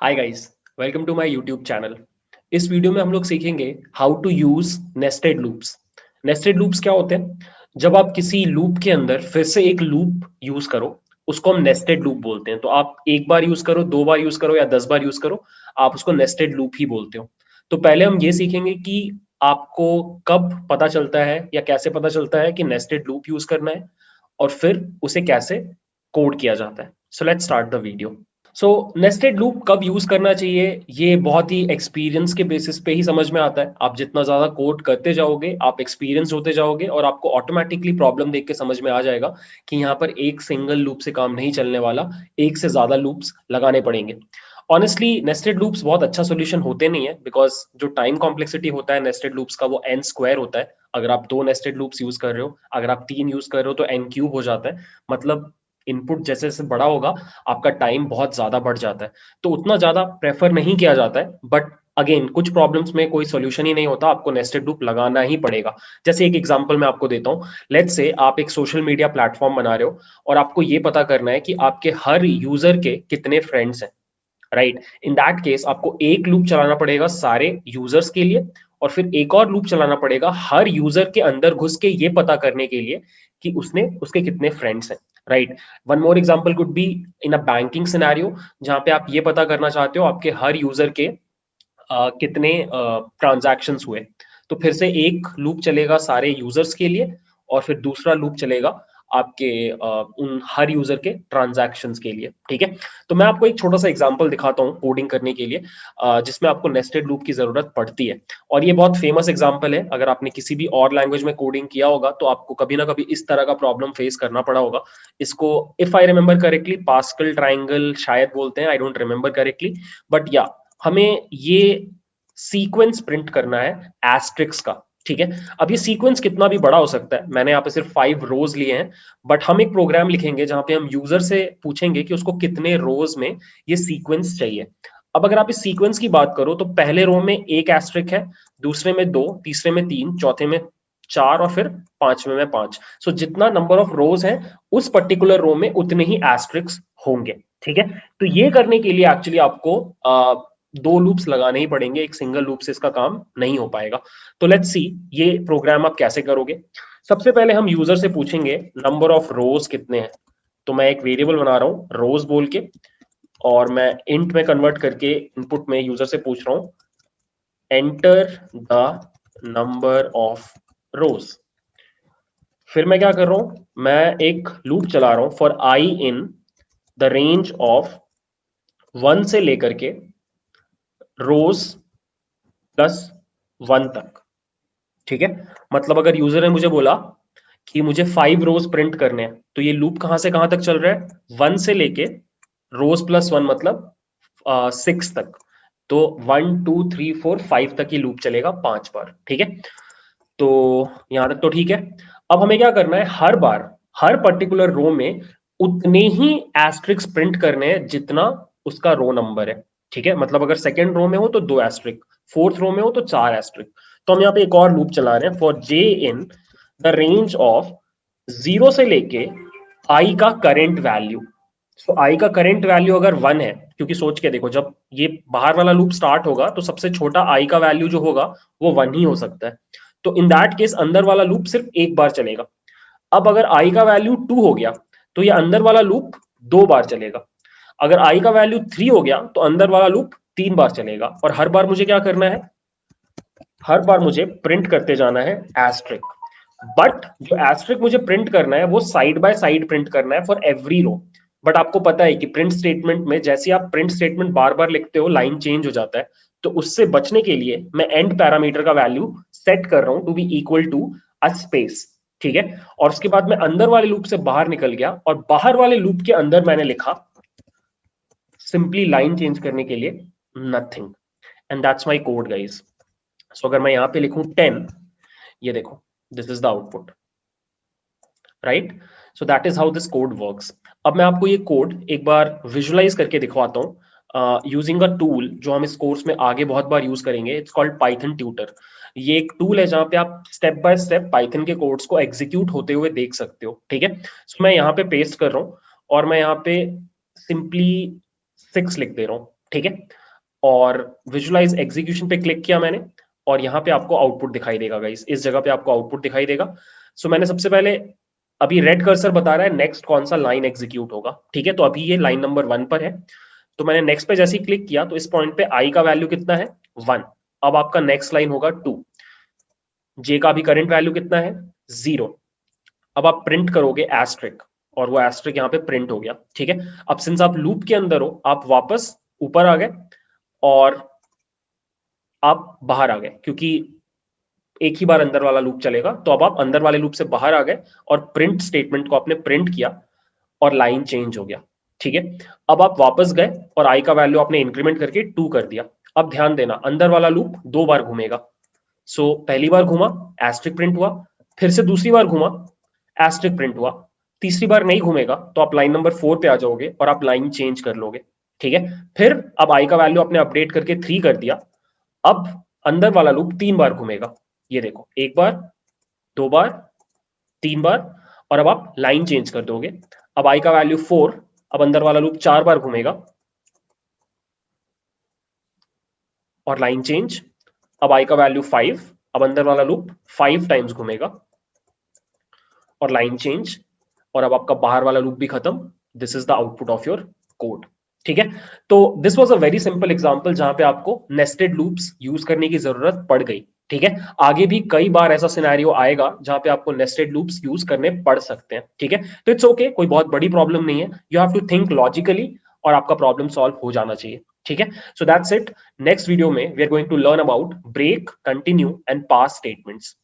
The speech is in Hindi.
Hi guys welcome to my YouTube channel इस वीडियो में हम लोग सीखेंगे how to use nested loops nested loops क्या होते हैं? जब आप किसी लूप के अंदर फिर से एक लूप यूज़ करो, उसको हम नेस्टेड लूप बोलते हैं। तो आप एक बार यूज़ करो, दो बार यूज़ करो या दस बार यूज़ करो, आप उसको नेस्टेड लूप ही बोलते हो। तो पहले हम ये सीखेंगे कि आपको कब पता चलता है या कैसे पता चलता है कि नेस्टेड लूप यूज़ करना है और फिर उसे कैसे कोड किया जाता है। So let start the video so nested loop कब यूज़ करना चाहिए? ये बहुत ही एक्सपीरियंस के बेसिस पे ही समझ में आता है। आप जितना ज़्यादा कोड करते जाओगे, आप एक्सपीरियंस होते जाओगे और आपको ऑटोमेटिकली प्रॉब्लम देख के समझ में आ जाएगा कि यहाँ पर एक सिंगल लूप से काम नहीं चलने वाला, एक से ज़्यादा लूप्स लगाने पड़ेंगे। ऑनेस्टली नेस्टेड लूप्स बहुत अच्छा सोल्यूशन होते नहीं है बिकॉज़ जो टाइम कॉम्प्लेक्सिटी होता है नेस्टेड लूप्स का वो एन स्क्वायर होता है। अगर आप दो नेस्टेड लूप्स यूज़ कर रहे हो, अगर आप तीन यूज़ कर रहे हो तो एन क्यूब हो जाता है। मतलब इनपुट जैसे जैसे बड़ा होगा, आपका टाइम बहुत ज़्यादा बढ़ जाता है। तो उतना ज़्यादा प्रेफर नहीं किया जाता है बट अगेन कुछ प्रॉब्लम्स में कोई सोल्यूशन ही नहीं होता, आपको नेस्टेड लूप लगाना ही पड़ेगा। जैसे एक एग्ज़ाम्पल मैं आपको देता हूँ। लेट्स से आप एक सोशल मीडिया प्लेटफॉर्म बना रहे हो और आपको ये पता करना है कि आपके हर यूज़र के कितने फ्रेंड्स हैं राइट इन दैट केस आपको एक लूप चलाना पड़ेगा सारे यूज़र्स के लिए और फिर एक और लूप चलाना पड़ेगा हर यूज़र के अंदर घुस के ये पता करने के लिए कि उसने, उसके कितने फ्रेंड्स हैं। Right one more example could be in a banking scenario जहाँ पे आप ये पता करना चाहते हो आपके हर यूज़र के uh, कितने ट्रांजेक्शन uh, हुए। तो फिर से एक लूप चलेगा सारे यूज़र्स के लिए और फिर दूसरा लूप चलेगा आपके उन हर यूज़र के ट्रांजैक्शन के लिए, ठीक है? तो मैं आपको एक छोटा सा एग्ज़ाम्पल दिखाता हूँ कोडिंग करने के लिए जिसमें आपको नेस्टेड लूप की ज़रूरत पड़ती है। और ये बहुत फ़ेमस एग्ज़ाम्पल है, अगर आपने किसी भी और लैंग्वेज में कोडिंग किया होगा तो आपको कभी ना कभी इस तरह का प्रॉब्लम फेस करना पड़ा होगा। इसको if I remember correctly Pascal triangle शायद बोलते हैं I don't remember correctly but या हमें ये सीक्वेंस प्रिंट करना है एस्ट्रिक्स का। ठीक है? अब ये सीक्वेंस कितना भी बड़ा हो सकता है। मैंने यहाँ पे सिर्फ़ फाइव रोज लिए हैं बट हम एक प्रोग्राम लिखेंगे जहाँ पे हम यूज़र से पूछेंगे कि उसको कितने रोज में ये सीक्वेंस चाहिए। अब अगर आप इस सीक्वेंस की बात करो तो पहले रो में एक एस्ट्रिक है दूसरे में दो तीसरे में तीन चौथे में चार और फिर पांचवे में पाँच। सो so, जितना नंबर ऑफ़ रोज है उस पर्टिकुलर रो में उतने ही एस्ट्रिक्स होंगे। ठीक है? तो ये करने के लिए एक्चुअली आपको आ, दो लूप्स लगाने ही पड़ेंगे, एक सिंगल लूप से इसका काम नहीं हो पाएगा। तो लेट्स सी ये प्रोग्राम आप कैसे करोगे? सबसे पहले हम यूज़र से पूछेंगे नंबर ऑफ़ रोज कितने हैं? तो मैं एक वेरिएबल बना रहा हूँ रोज बोल के, और मैं इंट में कन्वर्ट करके इनपुट में यूज़र से पूछ रहा हूँ enter the number of rows फिर मैं क्या कर रहा हूँ, मैं एक लूप चला रहा हूँ for I in the range of one से लेकर के रोज प्लस वन तक। ठीक है? मतलब अगर यूज़र ने मुझे बोला कि मुझे फाइव रोज प्रिंट करने हैं तो ये लूप कहाँ से कहाँ तक चल रहा है? वन से लेके रोज प्लस वन मतलब सिक्स तक। तो one two three four five तक ये लूप चलेगा पाँच बार। ठीक है? तो यहाँ तक तो ठीक है। अब हमें क्या करना है? हर बार, हर पर्टिकुलर रो में उतने ही एस्ट्रिक्स प्रिंट करने हैं जितना उसका रो नंबर है। ठीक है? मतलब अगर सेकेंड रो में हो तो दो एस्ट्रिक फोर्थ रो में हो तो चार एस्ट्रिक तो हम यहाँ पे एक और लूप चला रहे हैं for J in the range of zero से लेके आई का करेंट वैल्यू सो आई का करेंट वैल्यू अगर वन है, क्योंकि सोच के देखो, जब ये बाहर वाला लूप स्टार्ट होगा तो सबसे छोटा आई का वैल्यू जो होगा, वो वन ही हो सकता है. तो इन दैट केस अंदर वाला लूप सिर्फ़ एक बार चलेगा. अब अगर आई का वैल्यू टू हो गया तो ये अंदर वाला लूप दो बार चलेगा. अगर आई का वैल्यू थ्री हो गया तो अंदर वाला लूप तीन बार चलेगा। और हर बार मुझे क्या करना है? हर बार मुझे प्रिंट करते जाना है एस्ट्रिक बट जो एस्ट्रिक मुझे प्रिंट करना है, वो साइड बाय साइड प्रिंट करना है फॉर एवरी रो बट आपको पता है कि प्रिंट स्टेटमेंट में जैसे आप प्रिंट स्टेटमेंट बार बार लिखते हो लाइन चेंज हो जाता है। तो उससे बचने के लिए मैं एंड पैरामीटर का वैल्यू सेट कर रहा हूँ to be equal to a space ठीक है? और उसके बाद मैं अंदर वाले लूप से बाहर निकल गया और बाहर वाले लूप के अंदर मैंने लिखा सिंपली लाइन चेंज करने के लिए nothing and that's my code guys so अगर मैं यहाँ पे लिखूं टेन ये देखो this is the output right so that is how this code works अब मैं आपको ये कोड एक बार विजुअलाइज करके दिखवाता हूँ यूजिंग अ टूल जो हम इस कोर्स में आगे बहुत बार यूज़ करेंगे इट्स कॉल्ड पाइथन ट्यूटर ये एक टूल है जहाँ पे आप स्टेप बाय स्टेप पाइथन के कोड्स को एग्जीक्यूट होते हुए देख सकते हो ठीक है? सो so, मैं यहाँ पे पेस्ट कर रहा हूँ और मैं यहाँ पे सिंपली सिक्स लिख दे रहा हूँ ठीक है? और विजुलाइज एग्जीक्यूशन पे क्लिक किया मैंने और यहाँ पे आपको आउटपुट दिखाई देगा गाइस इस जगह पे आपको आउटपुट दिखाई देगा। सो so, मैंने सबसे पहले अभी रेड कर्सर बता रहा है नेक्स्ट कौन सा लाइन एग्जीक्यूट होगा ठीक है? तो अभी ये लाइन नंबर वन पर है। तो मैंने नेक्स्ट पे जैसे ही क्लिक किया तो इस पॉइंट पे आई का वैल्यू कितना है? वन अब आपका नेक्स्ट लाइन होगा टू जे का भी करंट वैल्यू कितना है? ज़ीरो अब आप प्रिंट करोगे एस्ट्रिक और वो एस्ट्रिक यहाँ पे प्रिंट हो गया ठीक है? अब सिंस आप लूप के अंदर हो आप वापस ऊपर आ गए और आप बाहर आ गए क्योंकि एक ही बार अंदर वाला लूप चलेगा तो अब आप अंदर वाले लूप से बाहर आ गए और प्रिंट स्टेटमेंट को आपने प्रिंट किया और लाइन चेंज हो गया ठीक है? अब आप वापस गए और आई का वैल्यू आपने इंक्रीमेंट करके टू कर दिया। अब ध्यान देना अंदर वाला लूप दो बार घूमेगा। सो so, पहली बार घूमा एस्ट्रिक प्रिंट हुआ फिर से दूसरी बार घूमा एस्ट्रिक प्रिंट हुआ। तीसरी बार नहीं घूमेगा तो आप लाइन नंबर फोर पे आ जाओगे और आप लाइन चेंज कर लोगे, ठीक है? फिर अब आई का वैल्यू आपने अपडेट करके थ्री कर दिया, अब अंदर वाला लूप तीन बार घूमेगा। ये देखो, एक बार, दो बार, तीन बार, और अब आप लाइन चेंज कर दोगे। अब आई का वैल्यू फोर अब अंदर वाला लूप चार बार घूमेगा, और लाइन चेंज अब आई का वैल्यू फाइव अब अंदर वाला लूप फाइव टाइम्स घूमेगा, और लाइन चेंज और अब आपका बाहर वाला लूप भी खत्म. This is the output of your code ठीक है? तो this was a very simple example जहाँ पे आपको नेस्टेड लूप्स यूज़ करने की ज़रूरत पड़ गई. ठीक है? आगे भी कई बार ऐसा सिनेरियो आएगा जहाँ पे आपको नेस्टेड लूप्स यूज़ करने पड़ सकते हैं. ठीक है? तो इट्स ओके कोई बहुत बड़ी प्रॉब्लम नहीं है. You have to think logically और आपका प्रॉब्लम सॉल्व हो जाना चाहिए. ठीक है? So that's it next video में we are going to learn about break continue and pass statements